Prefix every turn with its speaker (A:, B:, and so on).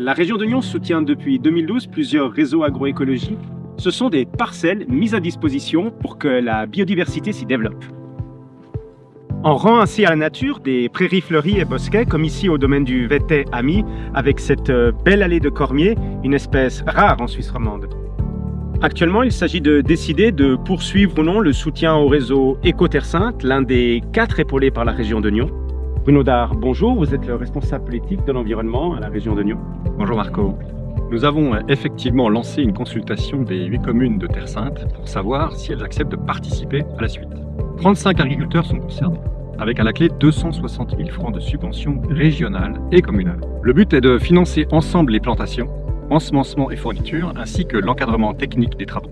A: La région de Nyon soutient depuis 2012 plusieurs réseaux agroécologiques. Ce sont des parcelles mises à disposition pour que la biodiversité s'y développe. On rend ainsi à la nature des prairies fleuries et bosquets, comme ici au domaine du Vété Ami, avec cette euh, belle allée de cormier, une espèce rare en Suisse romande. Actuellement, il s'agit de décider de poursuivre ou non le soutien au réseau Éco-Terre Sainte, l'un des quatre épaulés par la région de Nyon. Bruno Dard, bonjour, vous êtes le responsable politique de l'environnement à la région de Nyon.
B: Bonjour Marco. Nous avons euh, effectivement lancé une consultation des huit communes de Terre Sainte pour savoir si elles acceptent de participer à la suite. 35 agriculteurs sont concernés, avec à la clé 260 000 francs de subventions régionales et communales. Le but est de financer ensemble les plantations, ensemencement et fournitures, ainsi que l'encadrement technique des travaux.